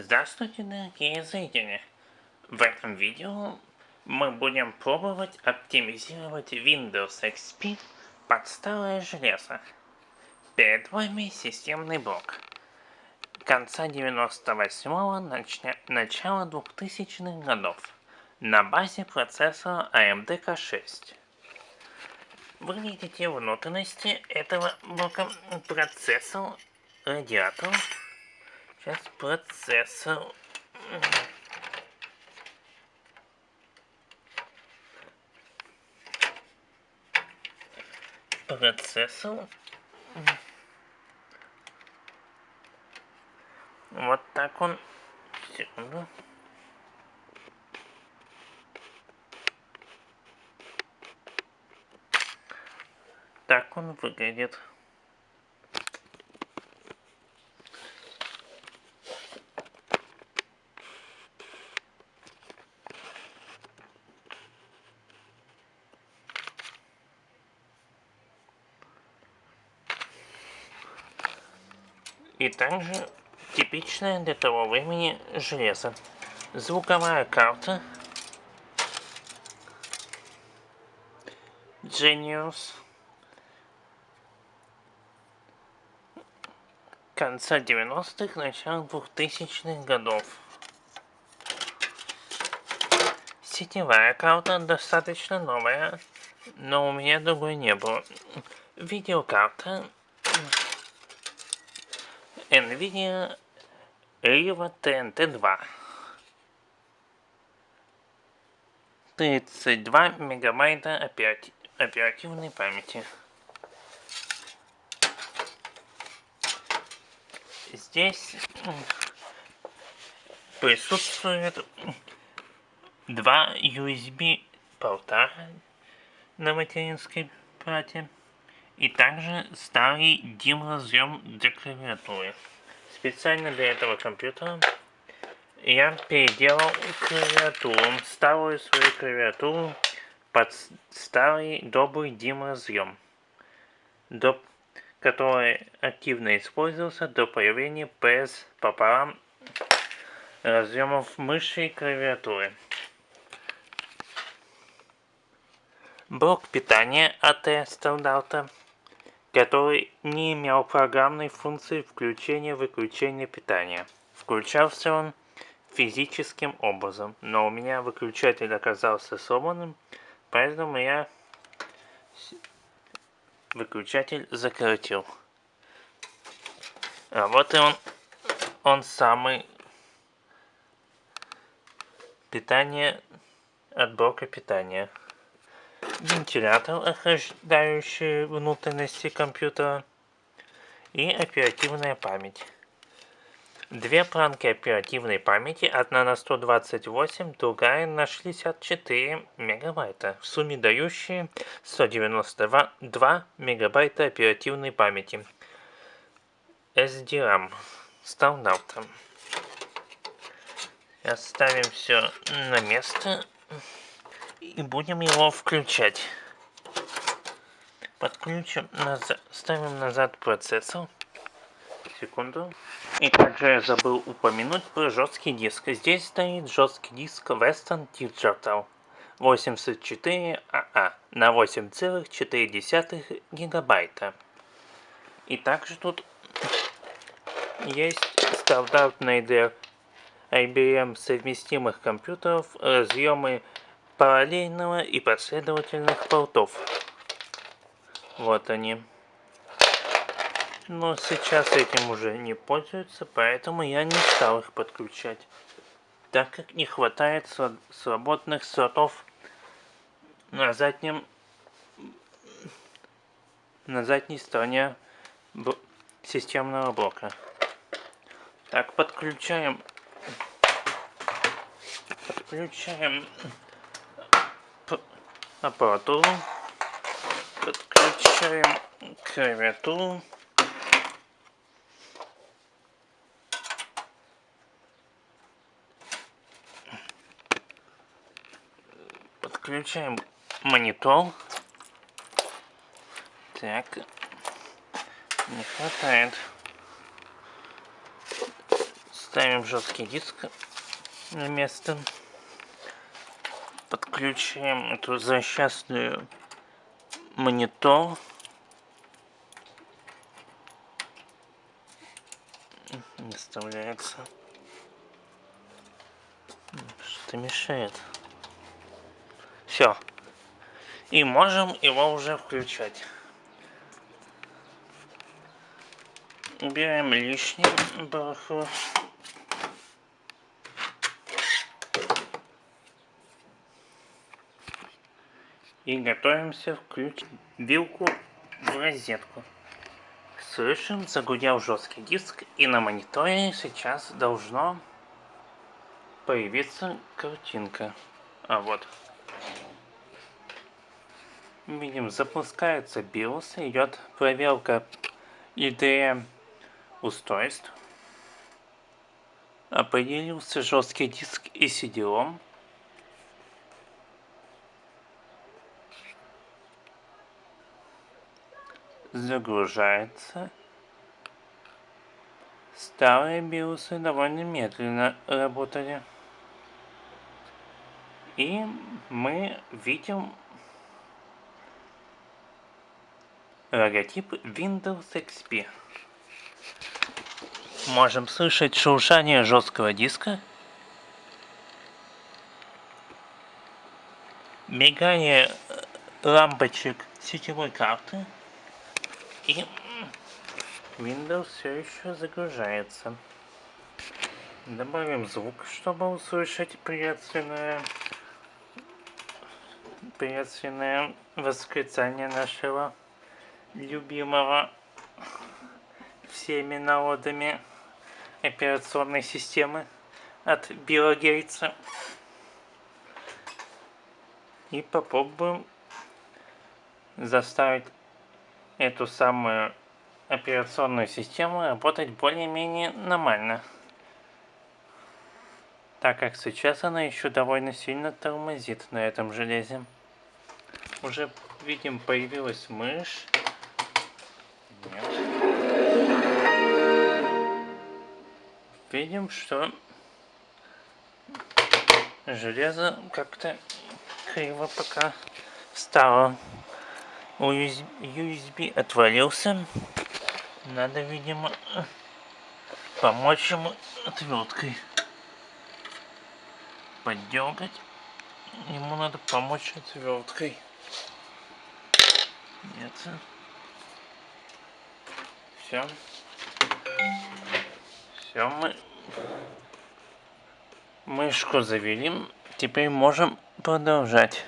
Здравствуйте, дорогие зрители! В этом видео мы будем пробовать оптимизировать Windows XP под старое железо. Перед вами системный блок. Конца 98-го, начня... начала 2000-х годов. На базе процессора AMD K6. Вы видите внутренности этого блока процессор, радиатор, Сейчас процессор. Процессор. Вот так он. Секунду. Так он выглядит. И также типичное для того времени железо. Звуковая карта. Genius. Конца 90-х, начала 2000-х годов. Сетевая карта достаточно новая, но у меня другой не было. Видеокарта NVIDIA Riva TNT2. 32 мегабайта операти оперативной памяти. Здесь присутствует два USB порта на материнской плате и также старый DIM разъем для клавиатуры. Специально для этого компьютера я переделал клавиатуру, старую свою клавиатуру под старый добрый DIM разъем, до, который активно использовался до появления PS пополам разъемов мыши и клавиатуры. Блок питания от стандарта который не имел программной функции включения-выключения питания. Включался он физическим образом, но у меня выключатель оказался сломанным, поэтому я выключатель закоротил. А вот и он, он самый питание от блока питания вентилятор, охлаждающий внутренности компьютера и оперативная память. Две планки оперативной памяти, одна на 128, другая на 64 мегабайта, в сумме дающие 192 мегабайта оперативной памяти. SDRAM стандартом. Оставим все на место и будем его включать. Подключим, назад, ставим назад процессор. Секунду. И также я забыл упомянуть про жесткий диск. Здесь стоит жесткий диск Western Digital 84 АА на 8,4 гигабайта. И также тут есть стандартные для IBM совместимых компьютеров разъемы параллельного и последовательных портов. Вот они. Но сейчас этим уже не пользуются, поэтому я не стал их подключать. Так как не хватает свободных слотов на заднем на задней стороне системного блока. Так, подключаем подключаем аппаратуру, подключаем клавиатуру. Подключаем монитор. Так, не хватает Ставим жесткий диск на место. Подключаем эту злосчастную монитор. Не вставляется. Что-то мешает. Все. И можем его уже включать. Убираем лишнее барахло. И готовимся включить вилку в розетку. Слышим, загудел жесткий диск, и на мониторе сейчас должно появиться картинка. А вот. Видим, запускается BIOS, идет проверка IDE устройств. Определился жесткий диск и CD-ROM. Загружается. Старые биосы довольно медленно работали. И мы видим логотип Windows XP. Можем слышать шуршание жесткого диска, мигание э, лампочек сетевой карты и Windows все еще загружается. Добавим звук, чтобы услышать приветственное, приветственное восклицание нашего любимого всеми народами операционной системы от Билла Гейтса. И попробуем заставить эту самую операционную систему работать более-менее нормально. Так как сейчас она еще довольно сильно тормозит на этом железе. Уже видим появилась мышь. Нет. видим, что железо как-то криво пока встало. USB, USB отвалился. Надо, видимо, помочь ему отверткой. Поддергать. Ему надо помочь отверткой. Нет. Все. Все, мы мышку завели. Теперь можем продолжать.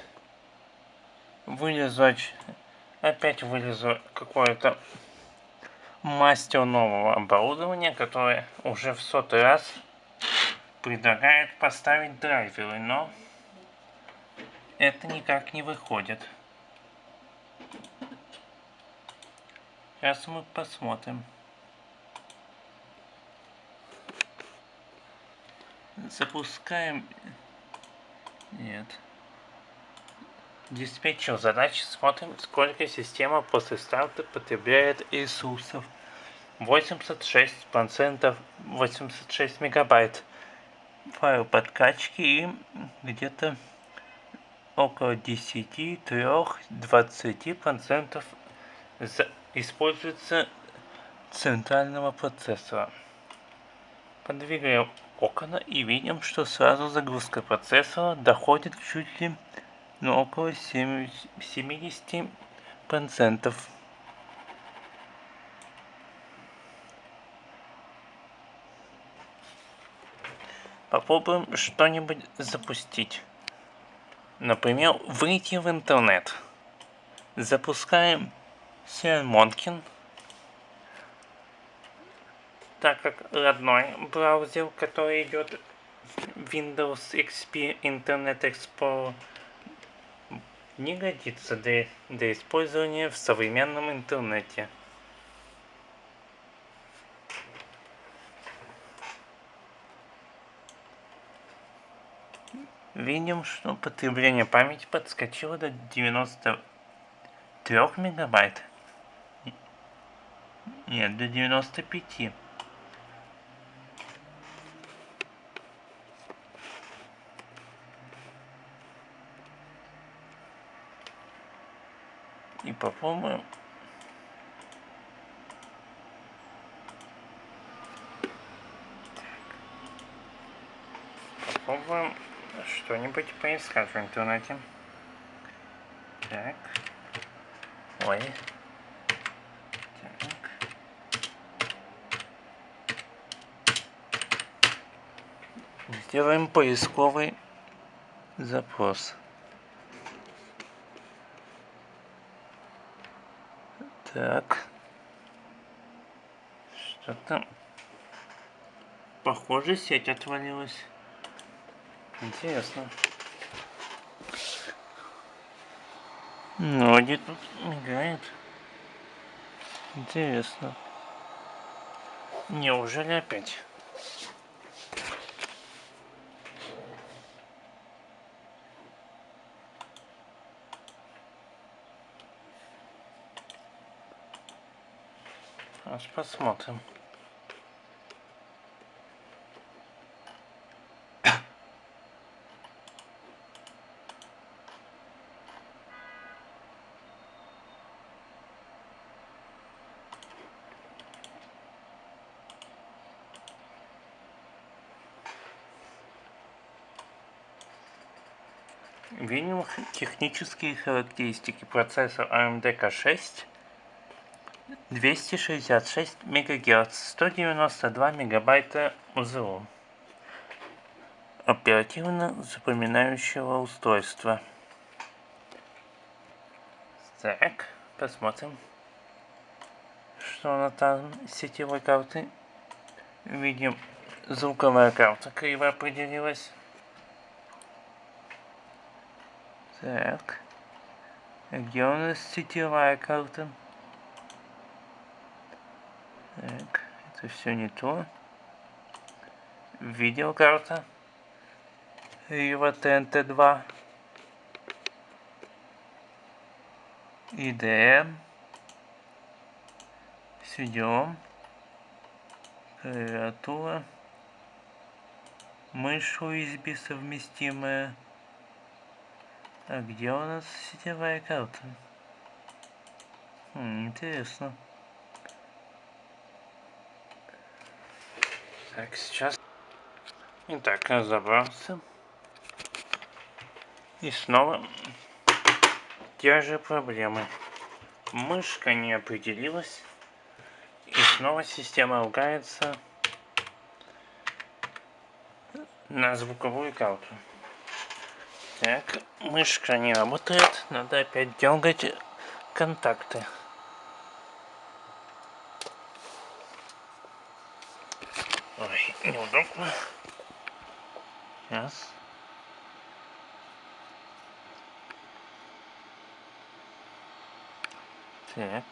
Вылезать. Опять вылезу какое-то мастер нового оборудования, которое уже в сотый раз предлагает поставить драйверы, но это никак не выходит. Сейчас мы посмотрим. Запускаем... Нет. Диспетчер задач. Смотрим, сколько система после старта потребляет ресурсов. 86%, 86 мегабайт файл подкачки и где-то около 10-3-20% используется центрального процессора. Подвигаем окна и видим, что сразу загрузка процессора доходит чуть ли ну, около 70%. Попробуем что-нибудь запустить. Например, выйти в интернет. Запускаем Монкин так как родной браузер, который идет Windows XP Internet Explorer, не годится для, для использования в современном интернете. Видим, что потребление памяти подскочило до 93 мегабайт. Нет, до 95. Попробуем попробуем что-нибудь поискать в интернете. Так. Ой. Так. Сделаем поисковый запрос. Так. Что-то... Похоже, сеть отвалилась. Интересно. Ноги тут мигает. Интересно. Неужели опять? Аж посмотрим. Видим технические характеристики процессора AMD K6 266 МГц, 192 мегабайта УЗО оперативно запоминающего устройства. Так, посмотрим, что на там сетевой карты. Видим, звуковая карта криво определилась. Так. Где у нас сетевая карта? Так, это все не то. Видеокарта. Riva TNT2. IDM. Сидем. Клавиатура. Мышь USB совместимая. А где у нас сетевая карта? Хм, интересно. Так, сейчас. Итак, разобрался. И снова те же проблемы. Мышка не определилась. И снова система ругается на звуковую карту. Так, мышка не работает. Надо опять дергать контакты. Ой, неудобно. Сейчас. Так.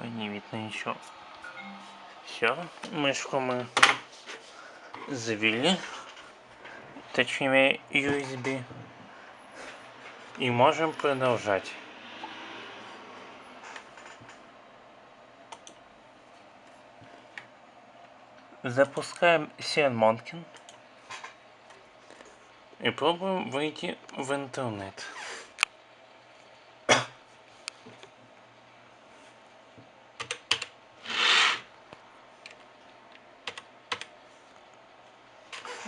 Ой, не видно ничего. Все, мышку мы завели точнее USB. И можем продолжать. Запускаем Сиан и пробуем выйти в интернет.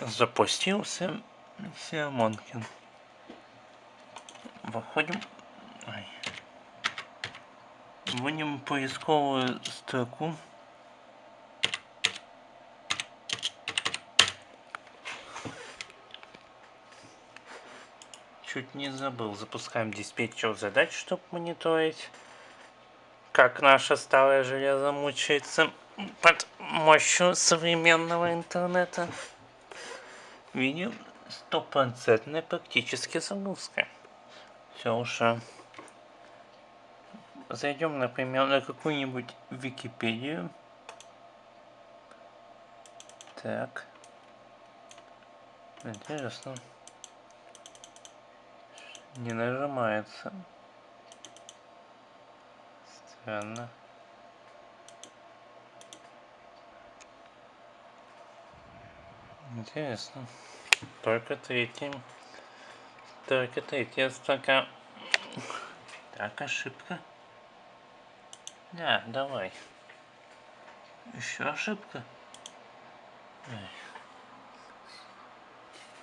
Запустился SeaMonkey. Выходим. Ой. Вводим поисковую строку. Чуть не забыл. Запускаем диспетчер задач, чтобы мониторить, как наше старое железо мучается под мощью современного интернета видео стопроцентная практически загрузка. Все уже. Зайдем, например, на какую-нибудь Википедию. Так. Интересно. Не нажимается. Странно. Интересно. Только третий. Только третья строка Так, ошибка. Да, давай. Еще ошибка.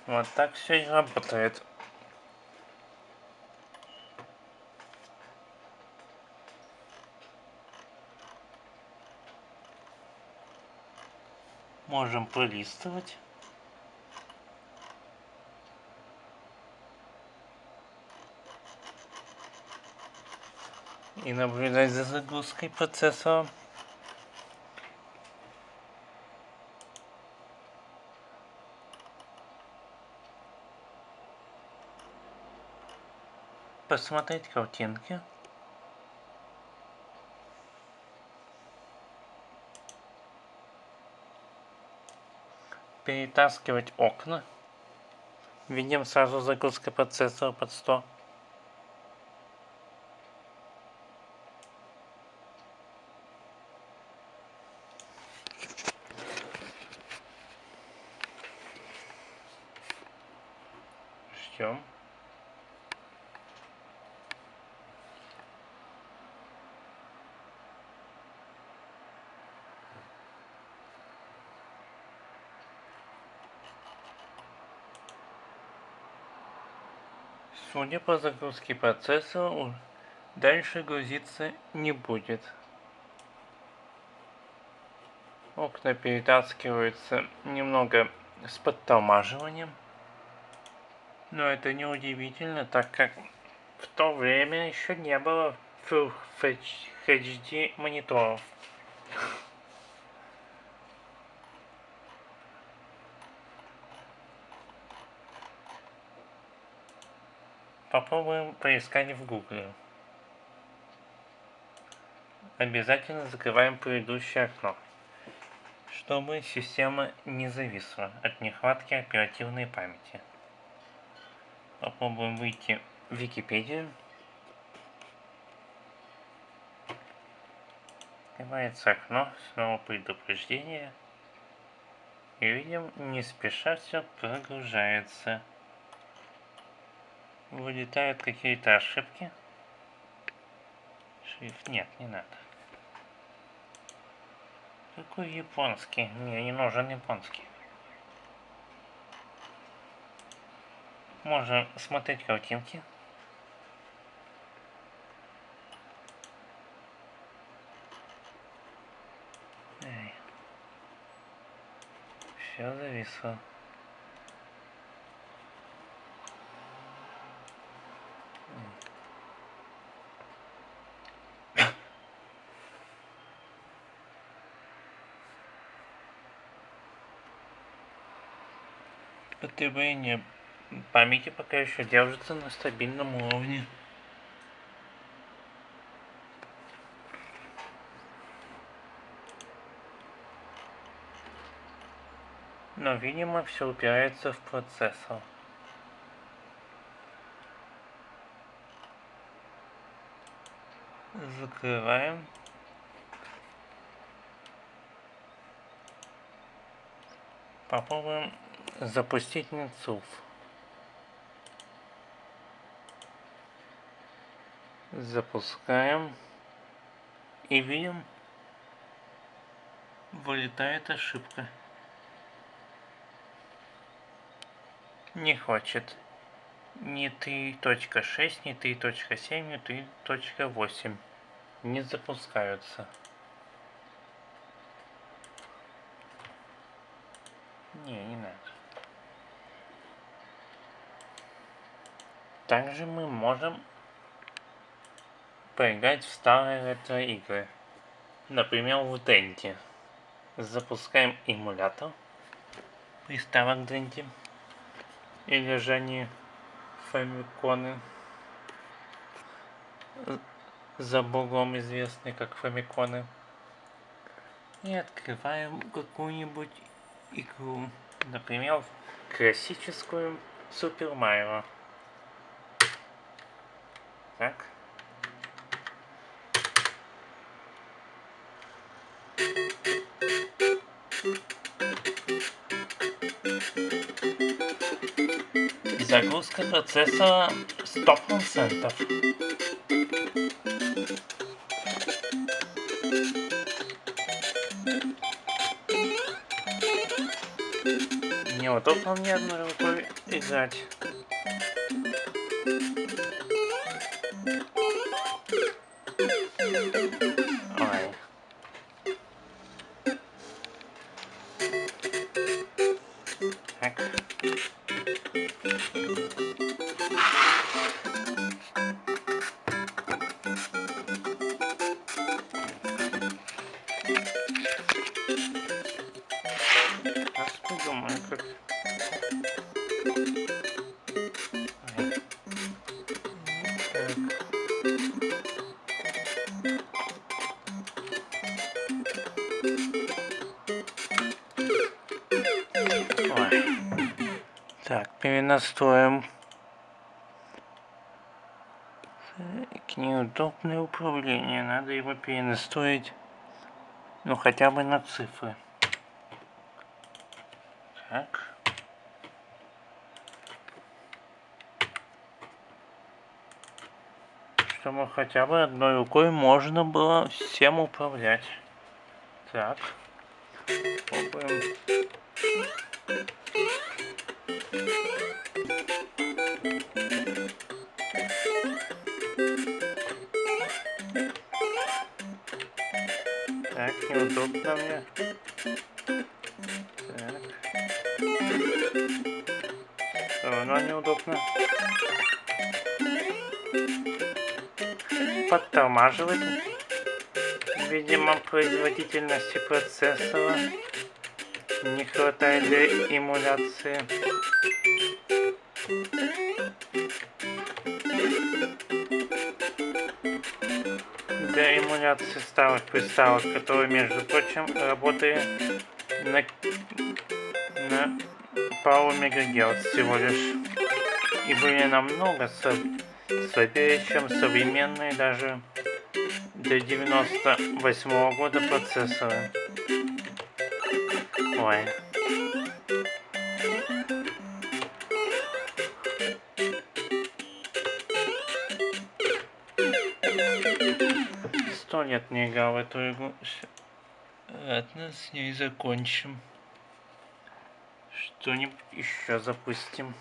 Вот так все и работает. Можем пролистывать. И наблюдать за загрузкой процессора. Посмотреть картинки. перетаскивать окна. Видим сразу загрузка процессора под 100. Ждем. Судя по загрузке процессора, дальше грузиться не будет. Окна перетаскиваются немного с подтормаживанием. Но это не удивительно, так как в то время еще не было Full HD мониторов. Попробуем поискать в гугле. Обязательно закрываем предыдущее окно, чтобы система не зависла от нехватки оперативной памяти. Попробуем выйти в Википедию. Открывается окно, снова предупреждение. И видим, не спеша все прогружается вылетают какие-то ошибки. Шрифт нет, не надо. Какой японский? Мне не нужен японский. Можно смотреть картинки. Все зависло. Потребление памяти пока еще держится на стабильном уровне. Но, видимо, все упирается в процессор. Закрываем. Попробуем запустить Нецуф. Запускаем. И видим, вылетает ошибка. Не хочет. Не 3.6, не 3.7, не 3.8. Не запускаются. Не, не надо. Также мы можем поиграть в старые ретро-игры. Например, в Денте. Запускаем эмулятор приставок Денте. Или же они фамиконы. За богом известные как фамиконы. И открываем какую-нибудь игру. Например, классическую Супер Марио. Так. Загрузка процессора 100%. Неудобно мне одной рукой играть. Перенастроим. Так, неудобное управление. Надо его перенастроить. Ну, хотя бы на цифры. Так. Чтобы хотя бы одной рукой можно было всем управлять. Так. Попробуем. Неудобно мне. Так. Равно неудобно. Подтормаживает. Видимо, производительности процессора не хватает для эмуляции. Эмуляции старых приставок, которые, между прочим, работали на, на пару мегагерц всего лишь. И были намного слабее, чем современные даже до 98 -го года процессоры. Ой. Сто лет не играл в эту игру. Ладно, с ней закончим. Что-нибудь еще запустим.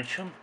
Закончим.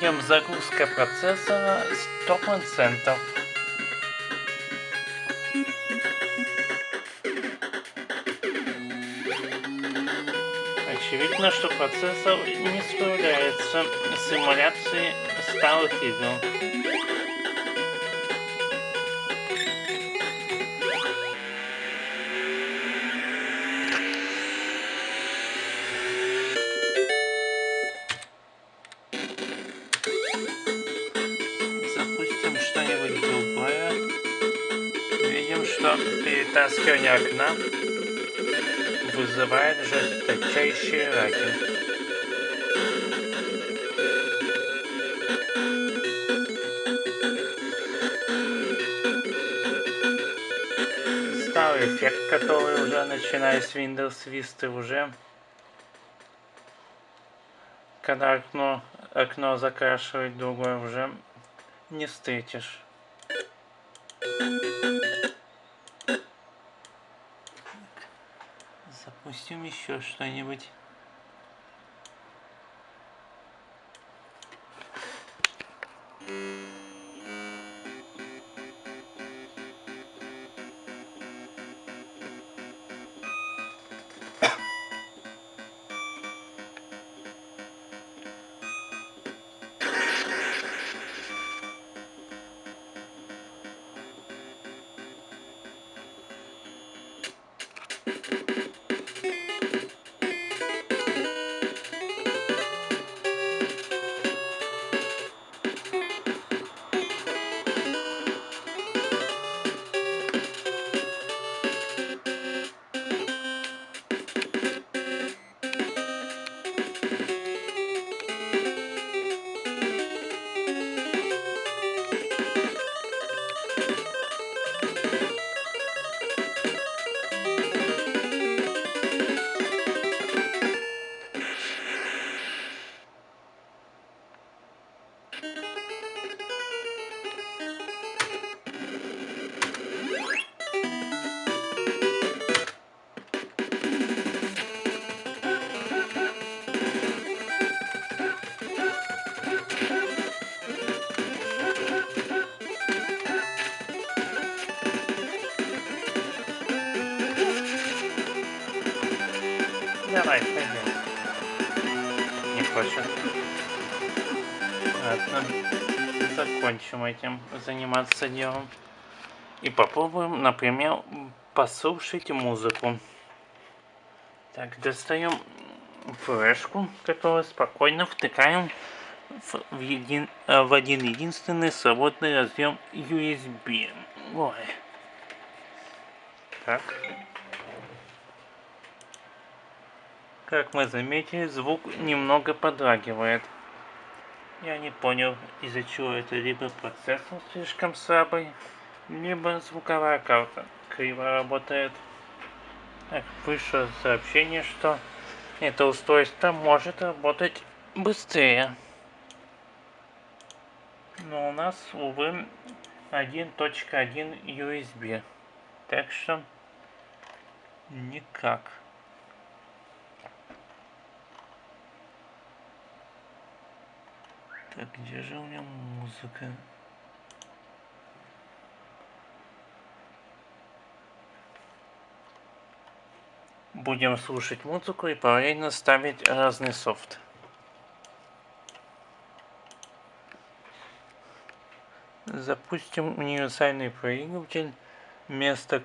Видим загрузка процессора 100%. Очевидно, что процессор не справляется с эмуляцией старых игр. Перетаскивание окна вызывает жесточайшие раки. Старый эффект, который уже начиная с Windows Vista уже когда окно, окно закрашивает другое уже не встретишь. Запустим еще что-нибудь. Этим заниматься делом. И попробуем, например, послушать музыку. Так, достаем флешку, которую спокойно втыкаем в, в, един, э, в один единственный свободный разъем USB. Ой. Так. Как мы заметили, звук немного подрагивает. Я не понял, из-за чего это либо процессор слишком слабый, либо звуковая карта криво работает. Так, вышло сообщение, что это устройство может работать быстрее. Но у нас, увы, 1.1 USB. Так что никак. Так, где же у меня музыка? Будем слушать музыку и параллельно ставить разный софт. Запустим универсальный проигрыватель вместо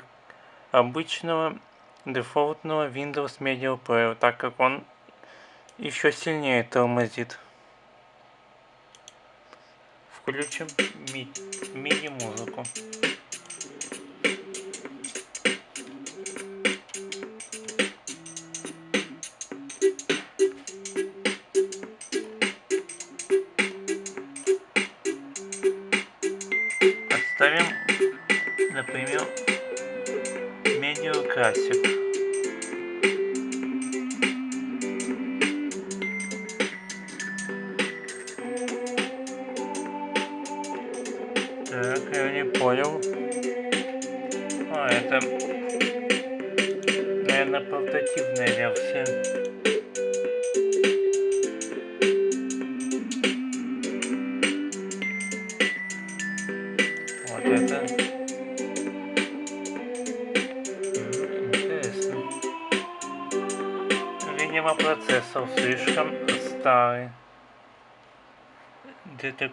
обычного дефолтного Windows Media Player, так как он еще сильнее тормозит. Включим мини-музыку.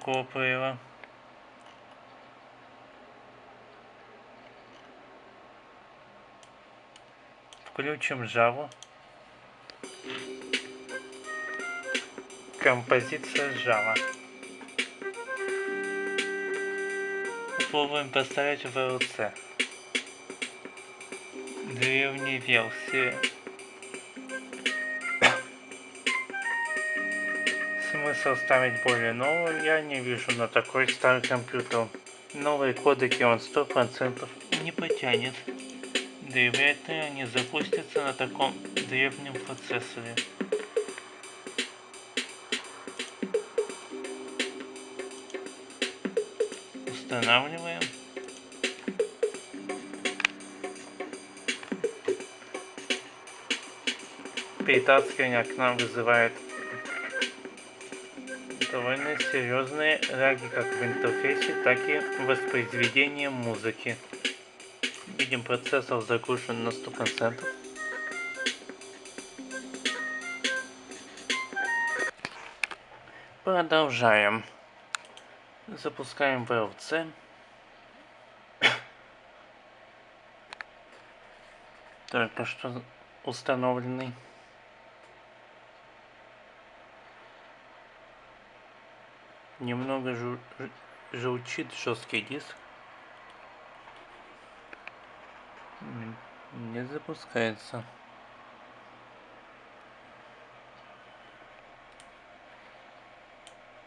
Плеера. Включим Java. Композиция Java. Попробуем поставить VLC. Древней версии. Смысл ставить более новую я не вижу на такой старый компьютер. Новые кодеки он сто процентов не потянет. Да и вряд ли они запустятся на таком древнем процессоре. Устанавливаем. Перетаскивание окна вызывает серьезные лаги как в интерфейсе, так и в музыки. Видим, процессор загружен на 100%. Продолжаем. Запускаем VLC. Только что установленный. Немного жу журчит жесткий диск. Не запускается.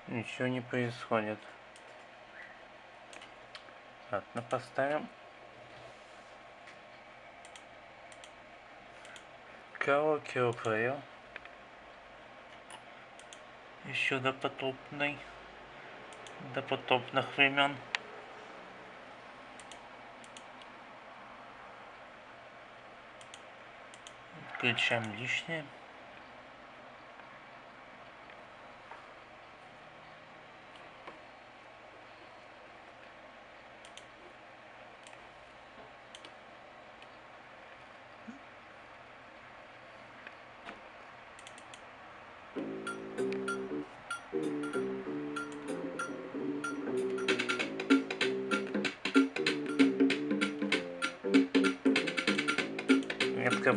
Ничего не происходит. Ладно, поставим. Караоке Player. Еще допотопный. Допотопных времен. Включаем лишнее.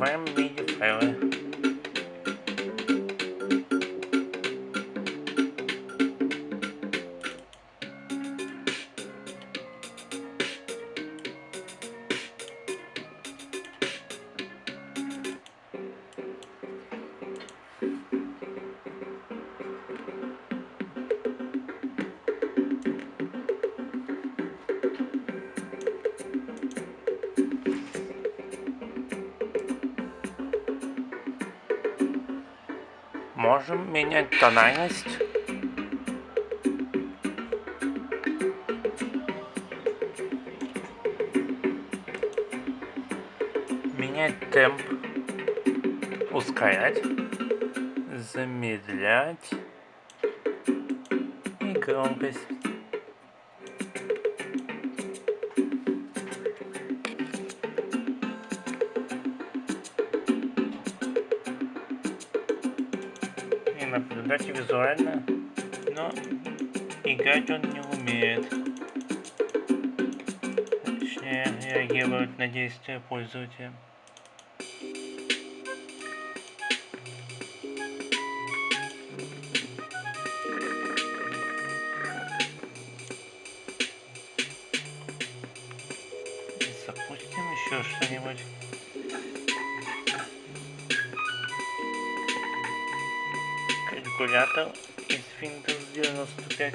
Открываем MIDI файлы. Можем менять тональность. Менять темп. Ускорять. Замедлять. И громкость. Наблюдать визуально, но играть он не умеет. Точнее, реагировать на действия пользователя. Калькулятор из Windows 95.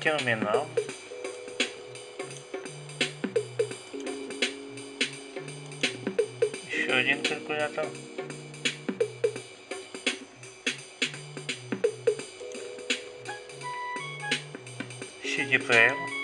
Терминал. Еще один калькулятор. CD player.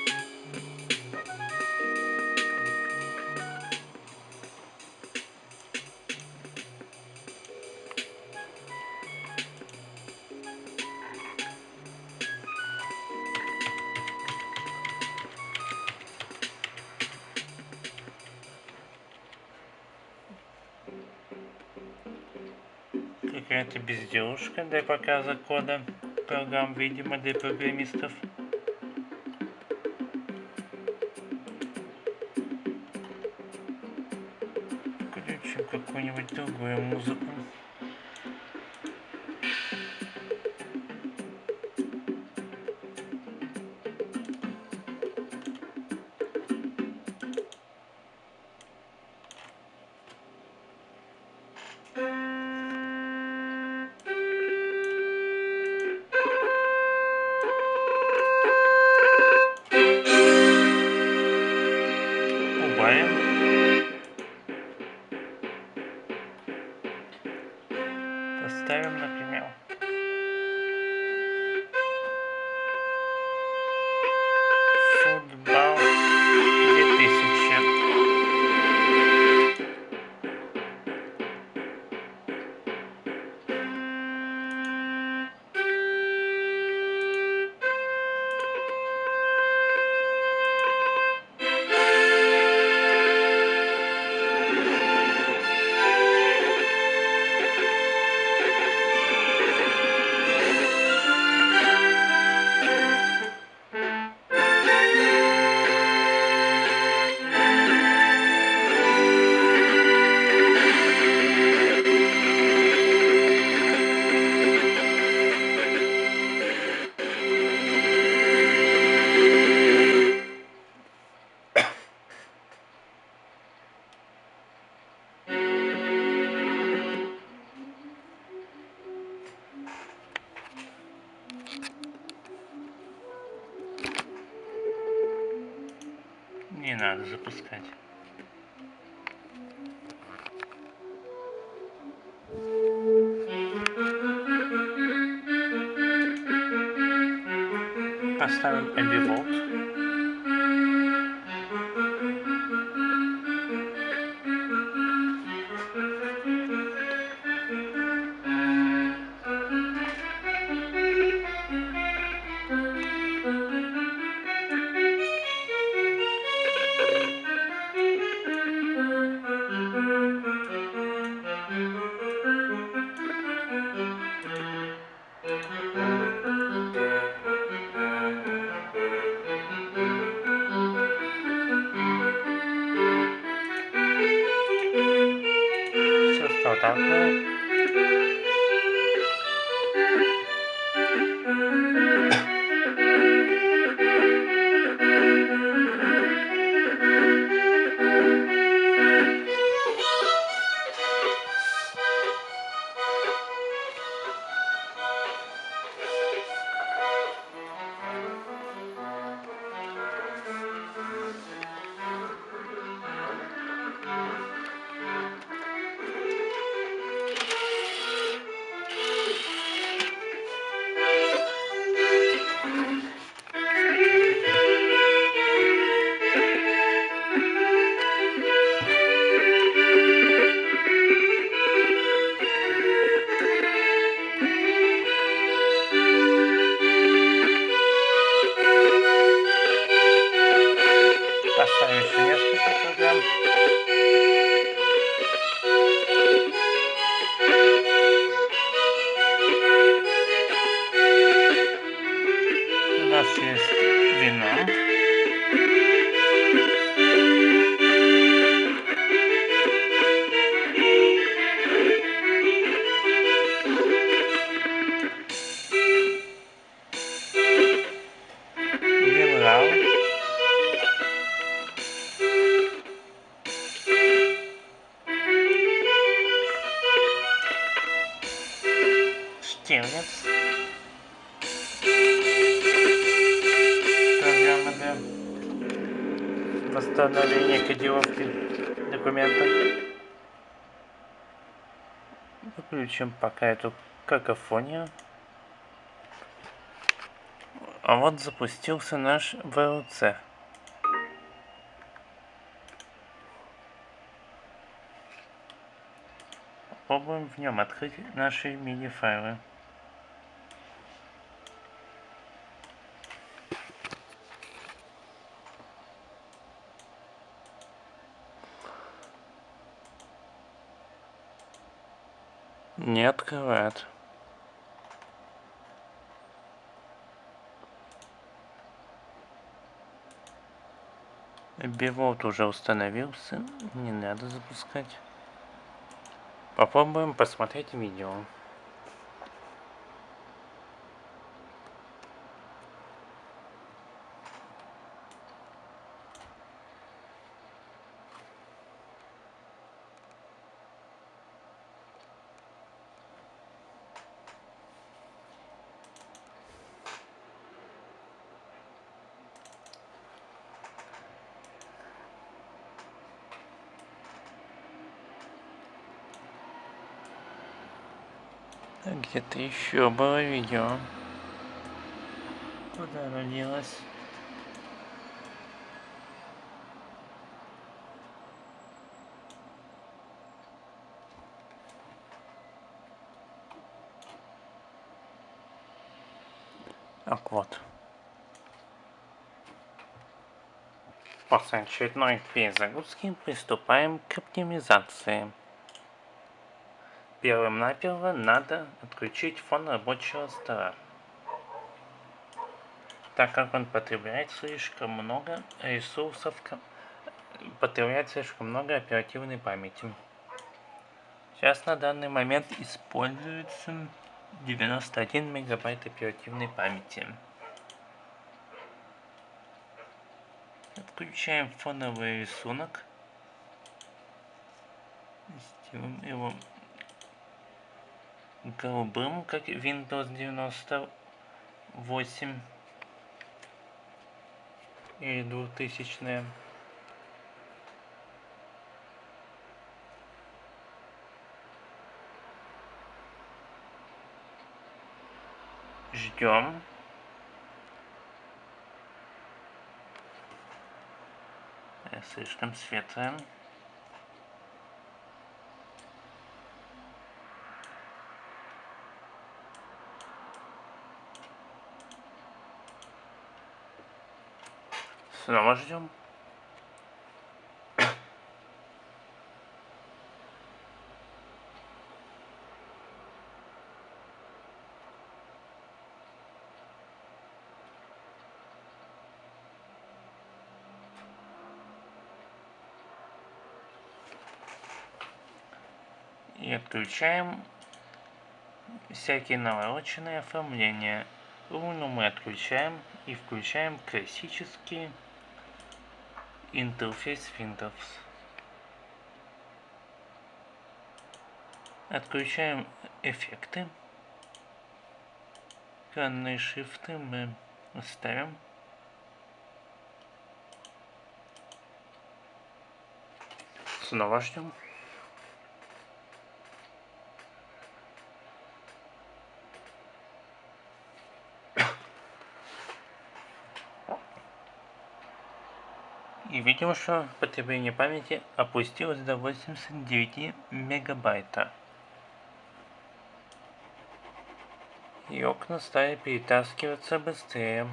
Безделушка для показа кода программ, видимо, для программистов. Включим какую-нибудь другую музыку. Запускать. Поставим Ambivvolt. Выключим пока эту какофонию. А вот запустился наш VLC. Попробуем в нем открыть наши мини-файлы. Не открывает. Бивот уже установился. Не надо запускать. Попробуем посмотреть видео. Где-то еще было видео. Куда делось? Ах, вот. После очередной перезагрузки приступаем к оптимизации. Первым наперво надо отключить фон рабочего стола, так как он потребляет слишком много ресурсов, потребляет слишком много оперативной памяти. Сейчас на данный момент используется 91 мегабайт оперативной памяти. Отключаем фоновый рисунок. Сделаем его голубым, как Windows 98 или 2000 Ждем. Слишком светлое. Снова ждем. И отключаем всякие навороченные оформления. Руну мы отключаем и включаем классические интерфейс Windows. Отключаем эффекты. Экранные шрифты мы оставим. Снова ждем. И видим, что потребление памяти опустилось до 89 мегабайта. И окна стали перетаскиваться быстрее.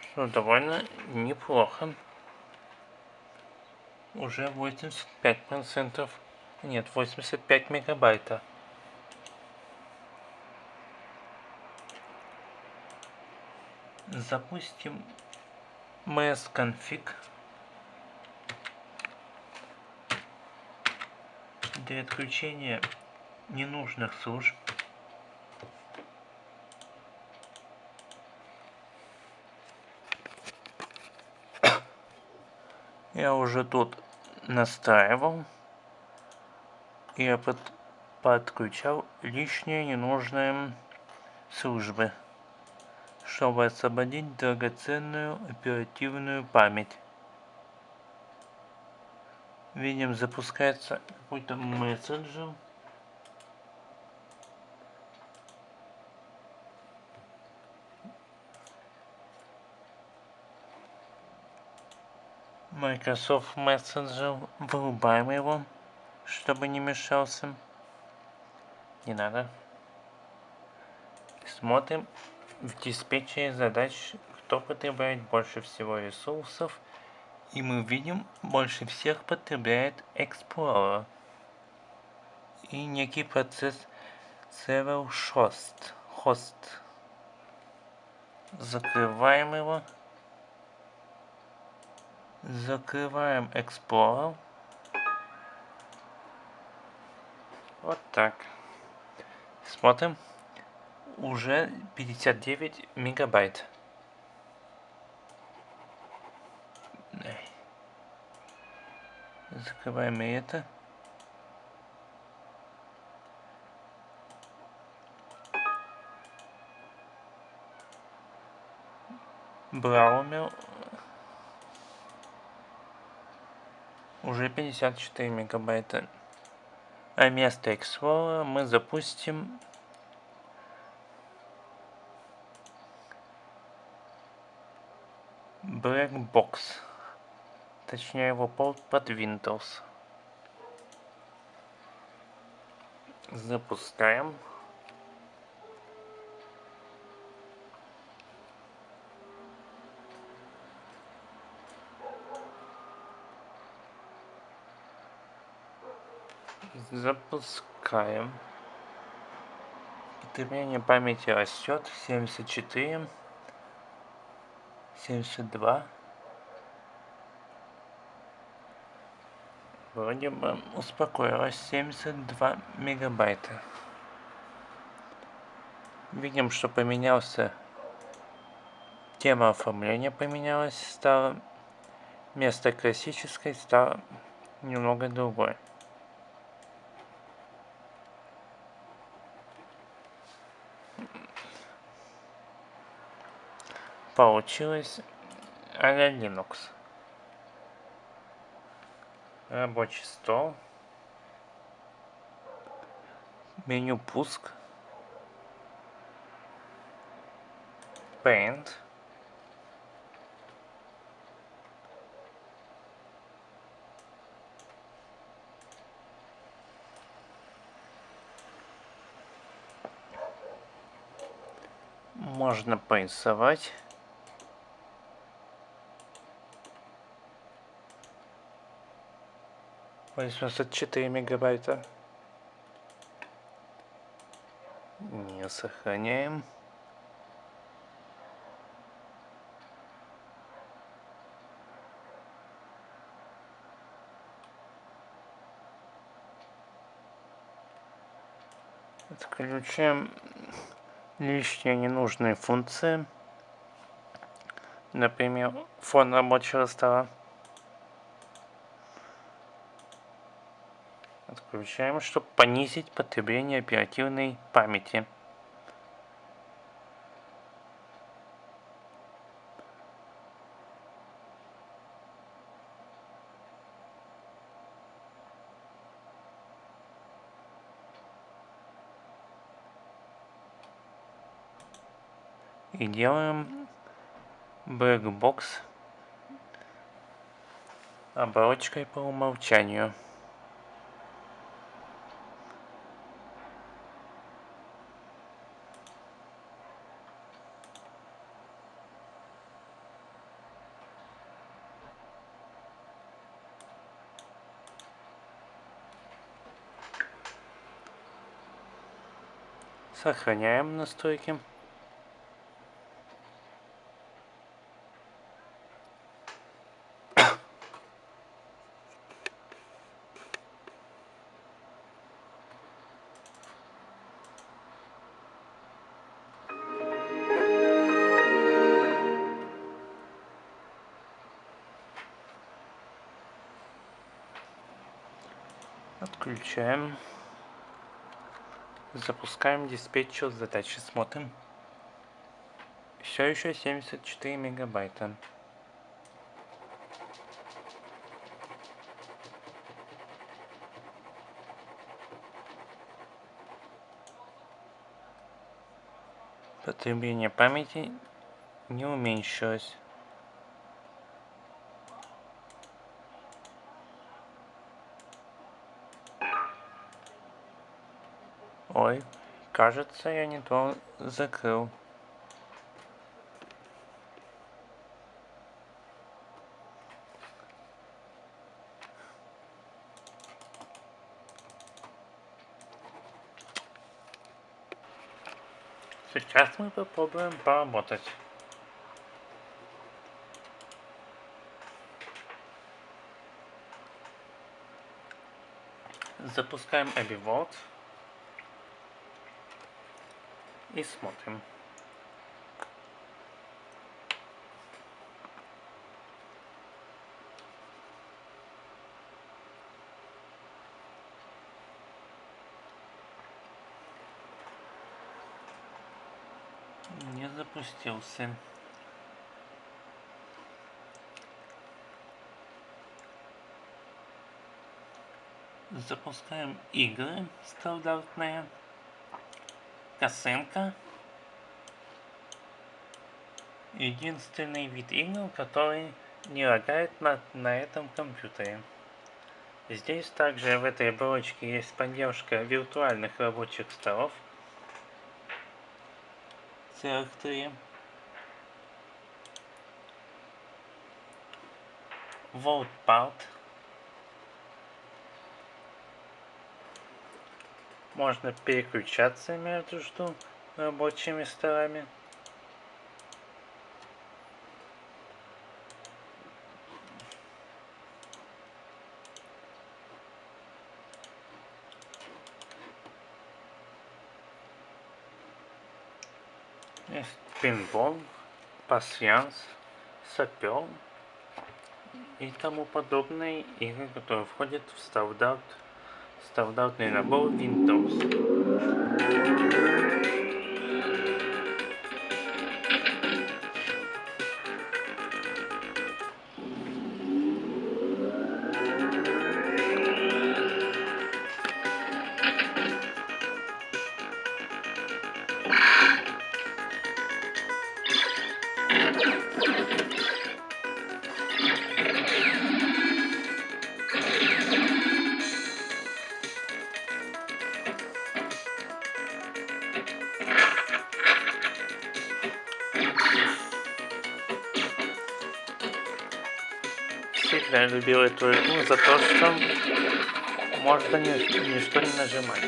Что довольно неплохо. Уже 85%. Нет, 85 мегабайта. Запустим msconfig для отключения ненужных служб. Я уже тут настраивал я под подключал лишние ненужные службы чтобы освободить драгоценную оперативную память. Видим, запускается какой-то мессенджер. Microsoft Messenger. Вырубаем его, чтобы не мешался. Не надо. Смотрим в диспетчере задач, кто потребляет больше всего ресурсов И мы видим, больше всех потребляет Explorer. И некий процесс Server Host. Host. Закрываем его. Закрываем Explorer. Вот так. Смотрим. Уже 59 мегабайт. Закрываем и это. Браумер уже 54 мегабайта. А вместо Explorer мы запустим Blackbox. Точнее его под Windows. Запускаем. Запускаем. Потребление памяти растет. 74. 72. Вроде бы успокоилась 72 мегабайта. Видим, что поменялся тема оформления поменялась, стало место классической стало немного другое. Получилось а Linux. Рабочий стол. Меню пуск. Paint. Можно порисовать. 84 мегабайта. Не сохраняем. Отключаем лишние ненужные функции. Например, фон рабочего стола. Отключаем, чтобы понизить потребление оперативной памяти. И делаем Blackbox оболочкой по умолчанию. Сохраняем настройки. Запускаем диспетчер задачи, смотрим. Все еще 74 мегабайта. Потребление памяти не уменьшилось. Ой, Кажется, я не то закрыл. Сейчас мы попробуем поработать. Запускаем AbiWorld и смотрим. Не запустился. Запускаем игры стандартные. Косынка. Единственный вид игр, который не лагает на, на этом компьютере. Здесь также в этой оболочке есть поддержка виртуальных рабочих столов. Целых три. WorldPart. Можно переключаться между рабочими столами. Есть пинбол, пассианс, сапер и тому подобные игры, которые входят в стандарт stuff out in Standoutny nabór Windows Всегда любил эту игру за то, что можно ни, ничто не нажимать.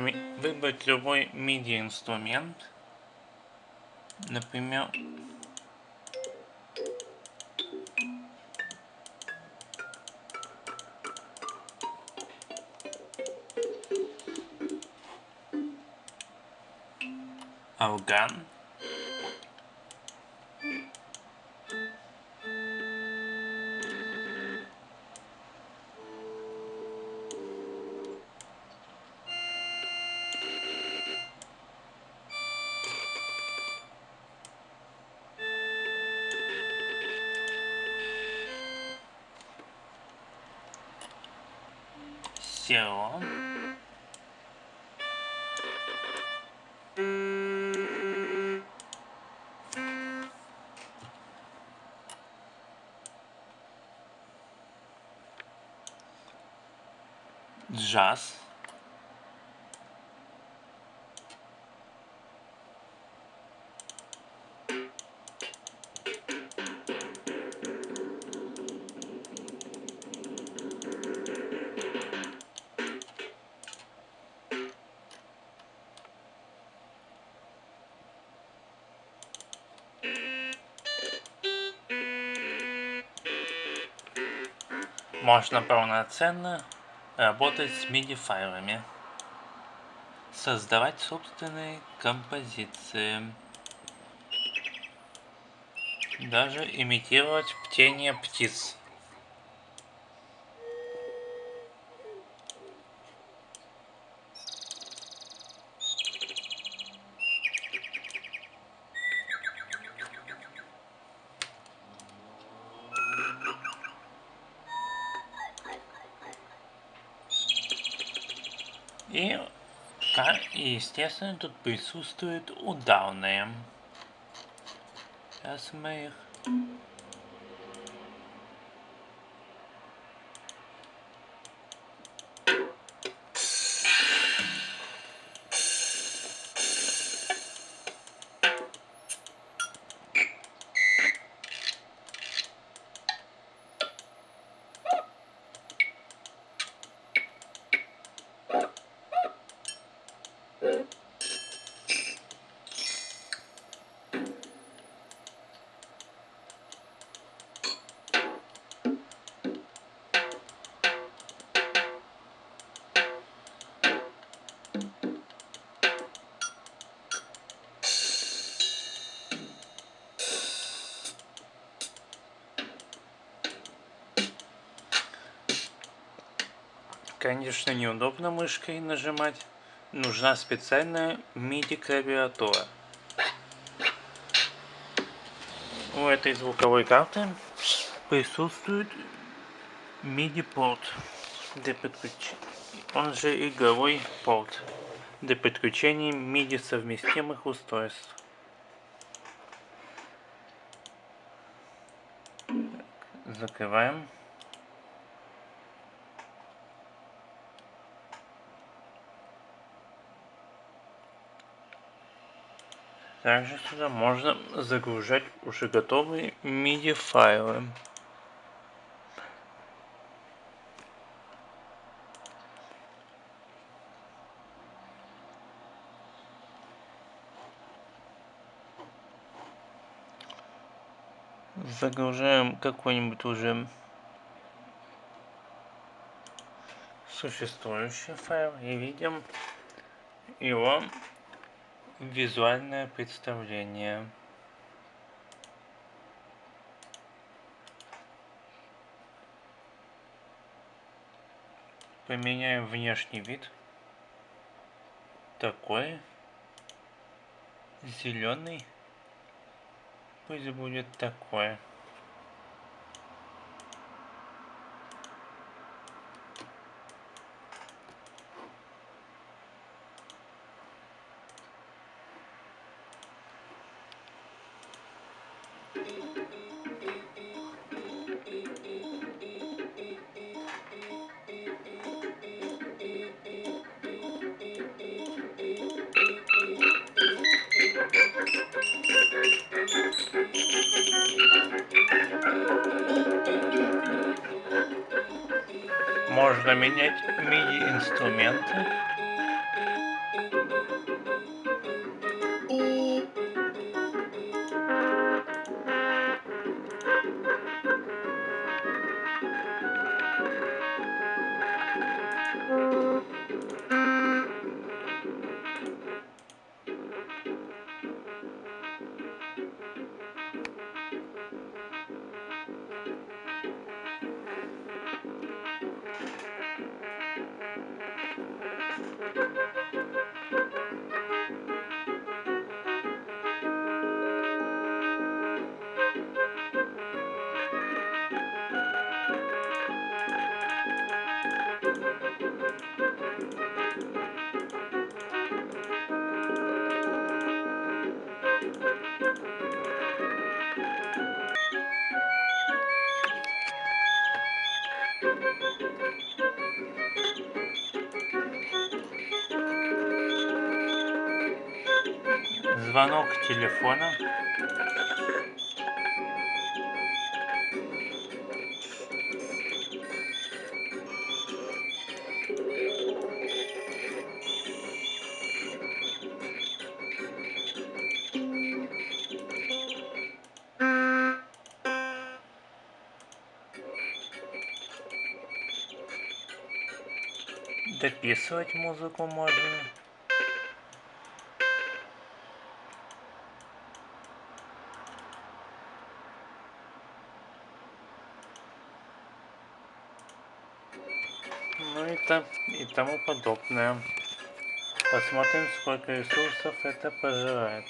Выбрать любой MIDI инструмент, например, орган. Jazz. Można pełne ceny. Работать с MIDI файлами, создавать собственные композиции, даже имитировать птение птиц. И, естественно, тут присутствуют ударные. Сейчас мы их Конечно, неудобно мышкой нажимать. Нужна специальная MIDI клавиатура. У этой звуковой карты присутствует MIDI порт для подключения. Он же игровой порт для подключения MIDI совместимых устройств. Закрываем. Также сюда можно загружать уже готовые MIDI файлы. Загружаем какой-нибудь уже существующий файл и видим его Визуальное представление Поменяем внешний вид. Такой. Зеленый. Пусть будет такое. Можно менять Звонок телефона. Дописывать музыку можно. Ну и, там, и тому подобное. Посмотрим, сколько ресурсов это пожирает.